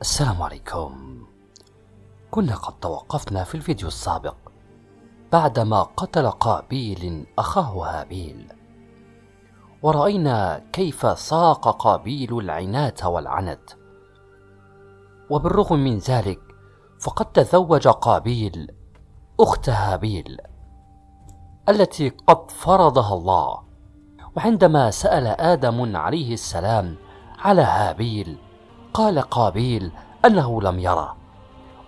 السلام عليكم. كنا قد توقفنا في الفيديو السابق بعدما قتل قابيل أخاه هابيل. ورأينا كيف ساق قابيل العنات والعنت. وبالرغم من ذلك فقد تزوج قابيل أخت هابيل التي قد فرضها الله. وعندما سأل آدم عليه السلام على هابيل قال قابيل أنه لم يره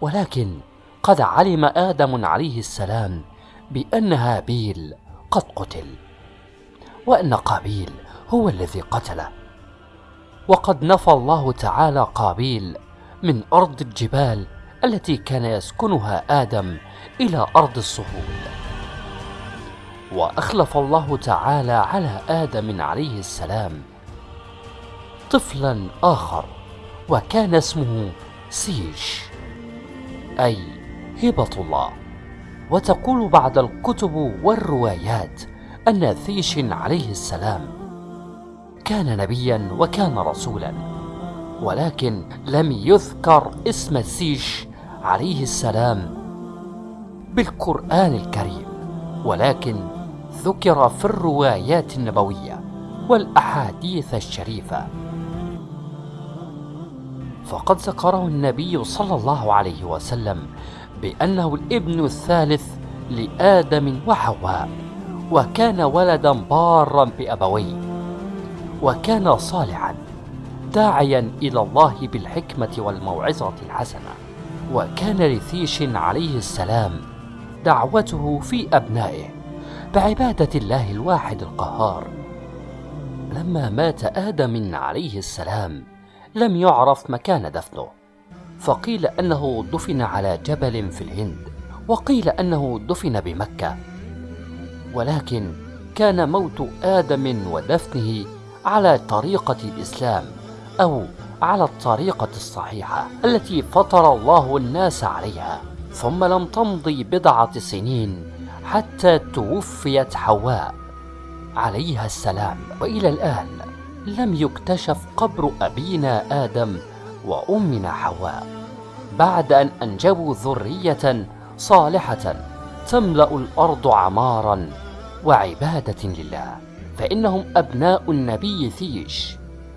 ولكن قد علم آدم عليه السلام بأن هابيل قد قتل وأن قابيل هو الذي قتله. وقد نفى الله تعالى قابيل من أرض الجبال التي كان يسكنها آدم إلى أرض الصهول وأخلف الله تعالى على آدم عليه السلام طفلا آخر. وكان اسمه سيش أي هبة الله. وتقول بعد الكتب والروايات أن ثيش عليه السلام كان نبيا وكان رسولا ولكن لم يذكر اسم سيش عليه السلام بالقرآن الكريم ولكن ذكر في الروايات النبوية والأحاديث الشريفة. فقد ذكره النبي صلى الله عليه وسلم بأنه الابن الثالث لآدم وحواء وكان ولدا بارا بأبويه وكان صالحا داعيا إلى الله بالحكمة والموعظة الحسنة وكان لثيش عليه السلام دعوته في أبنائه بعبادة الله الواحد القهار. لما مات آدم عليه السلام لم يعرف مكان دفنه. فقيل أنه دفن على جبل في الهند وقيل أنه دفن بمكة. ولكن كان موت آدم ودفنه على طريقة الإسلام أو على الطريقة الصحيحة التي فطر الله الناس عليها. ثم لم تمضي بضعة سنين حتى توفيت حواء عليها السلام. وإلى الآن لم يكتشف قبر أبينا آدم وأمنا حواء بعد أن أنجبوا ذرية صالحة تملأ الأرض عمارا وعبادة لله فإنهم أبناء النبي ثيش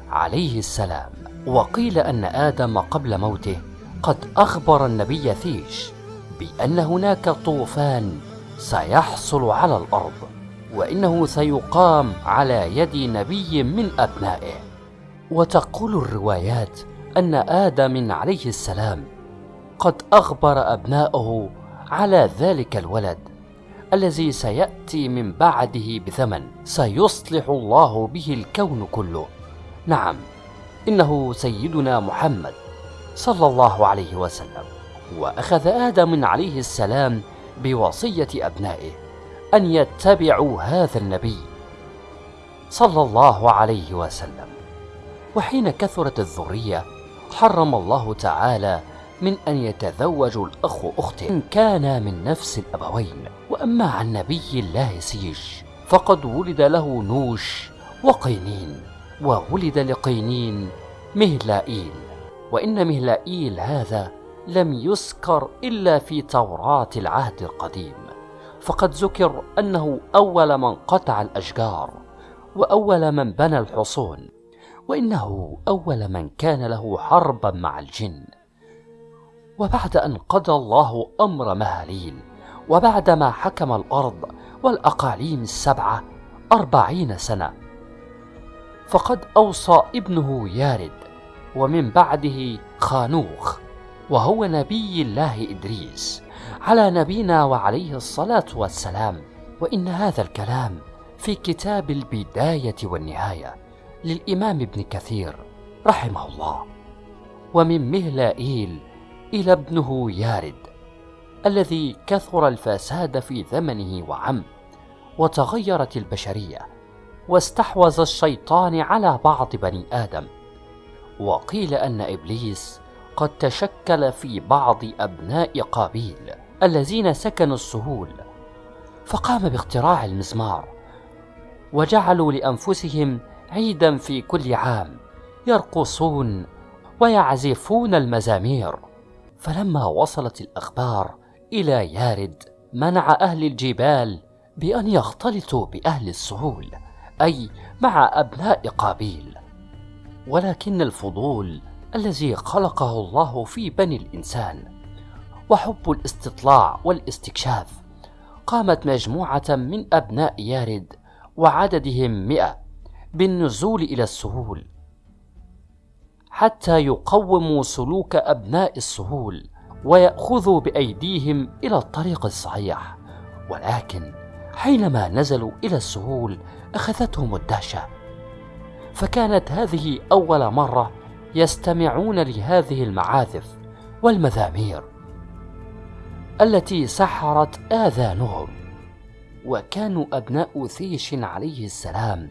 عليه السلام. وقيل أن آدم قبل موته قد أخبر النبي ثيش بأن هناك طوفان سيحصل على الأرض. وإنه سيقام على يد نبي من أبنائه. وتقول الروايات أن آدم عليه السلام قد أخبر أبناءه على ذلك الولد الذي سيأتي من بعده بثمن سيصلح الله به الكون كله. نعم إنه سيدنا محمد صلى الله عليه وسلم. وأخذ آدم عليه السلام بوصية أبنائه. أن يتبعوا هذا النبي صلى الله عليه وسلم. وحين كثرت الذرية حرم الله تعالى من أن يتزوج الأخ أخته إن كانا من نفس الأبوين وأما عن نبي الله سيش فقد ولد له نوش وقينين وولد لقينين مهلائيل. وإن مهلائيل هذا لم يذكر إلا في توراة العهد القديم. فقد ذكر أنه أول من قطع الأشجار وأول من بنى الحصون وإنه أول من كان له حربا مع الجن. وبعد أن قضى الله أمر مهاليل وبعدما حكم الأرض والأقاليم السبعة أربعين سنة فقد أوصى ابنه يارد ومن بعده خانوخ وهو نبي الله إدريس. على نبينا وعليه الصلاة والسلام. وإن هذا الكلام في كتاب البداية والنهاية للإمام ابن كثير رحمه الله. ومن مهلائيل إلى ابنه يارد الذي كثر الفساد في زمنه وعم وتغيرت البشرية واستحوذ الشيطان على بعض بني آدم. وقيل أن إبليس قد تشكل في بعض أبناء قابيل الذين سكنوا السهول فقام باختراع المزمار وجعلوا لأنفسهم عيدا في كل عام يرقصون ويعزفون المزامير. فلما وصلت الأخبار إلى يارد منع أهل الجبال بأن يختلطوا بأهل السهول أي مع أبناء قابيل. ولكن الفضول الذي خلقه الله في بني الإنسان وحب الاستطلاع والاستكشاف. قامت مجموعة من أبناء يارد وعددهم مئة بالنزول إلى السهول حتى يقوموا سلوك أبناء السهول ويأخذوا بأيديهم إلى الطريق الصحيح. ولكن حينما نزلوا إلى السهول أخذتهم الدهشة. فكانت هذه أول مرة يستمعون لهذه المعازف والمزامير التي سحرت آذانهم وكانوا أبناء ثيش عليه السلام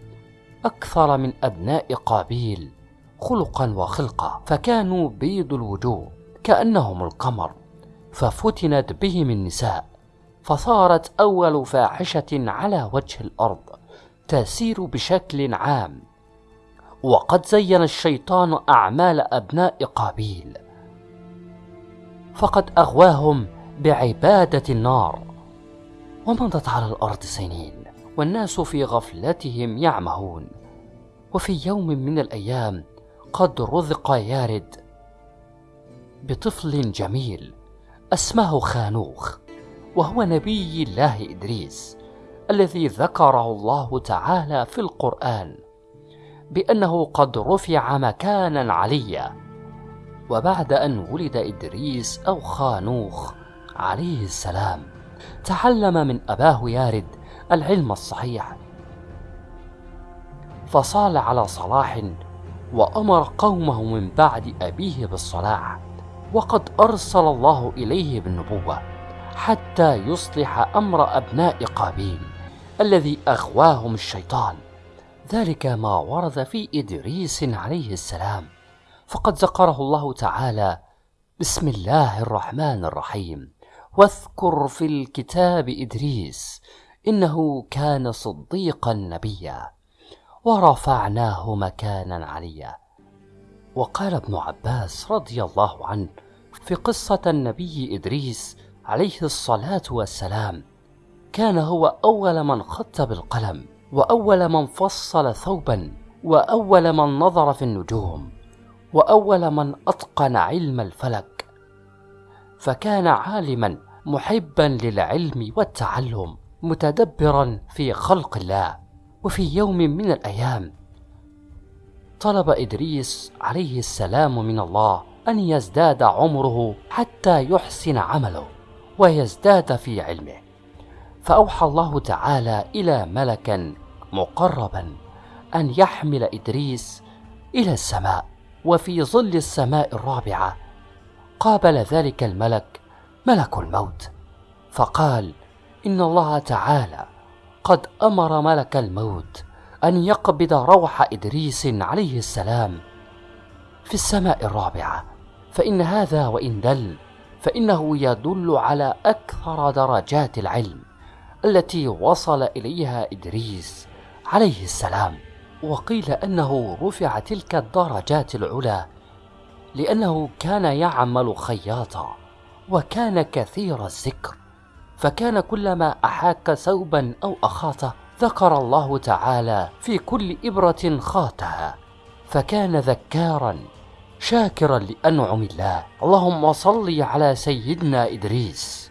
أكثر من أبناء قابيل خلقا وخلقا فكانوا بيض الوجوه كأنهم القمر ففتنت بهم النساء فصارت أول فاحشة على وجه الأرض تسير بشكل عام. وقد زين الشيطان أعمال أبناء قابيل. فقد أغواهم بعبادة النار. ومضت على الأرض سنين والناس في غفلتهم يعمهون. وفي يوم من الأيام قد رزق يارد بطفل جميل اسمه خانوخ وهو نبي الله إدريس الذي ذكره الله تعالى في القرآن. بأنه قد رفع مكانا عليا. وبعد أن ولد إدريس أو خانوخ عليه السلام تعلم من أباه يارد العلم الصحيح. فصال على صلاح وأمر قومه من بعد أبيه بالصلاح وقد أرسل الله إليه بالنبوة حتى يصلح أمر أبناء قابيل الذي أغواهم الشيطان. ذلك ما ورد في إدريس عليه السلام. فقد ذكره الله تعالى بسم الله الرحمن الرحيم. واذكر في الكتاب إدريس إنه كان صديقا نبيا ورفعناه مكانا عليا. وقال ابن عباس رضي الله عنه في قصة النبي إدريس عليه الصلاة والسلام كان هو أول من خط بالقلم وأول من فصل ثوبا وأول من نظر في النجوم وأول من أتقن علم الفلك. فكان عالما محبا للعلم والتعلم متدبرا في خلق الله وفي يوم من الأيام. طلب إدريس عليه السلام من الله أن يزداد عمره حتى يحسن عمله ويزداد في علمه. فأوحى الله تعالى إلى ملكا مقربا أن يحمل إدريس إلى السماء وفي ظل السماء الرابعة. قابل ذلك الملك ملك الموت فقال إن الله تعالى قد أمر ملك الموت أن يقبض روح إدريس عليه السلام في السماء الرابعة. فإن هذا وإن دل فإنه يدل على أكثر درجات العلم التي وصل إليها إدريس عليه السلام وقيل أنه رفع تلك الدرجات العلى لأنه كان يعمل خياطا وكان كثير الذكر فكان كلما أحاك ثوبا أو أخاطه ذكر الله تعالى في كل إبرة خاتها فكان ذكارا شاكرا لأنعم الله. اللهم صل على سيدنا إدريس.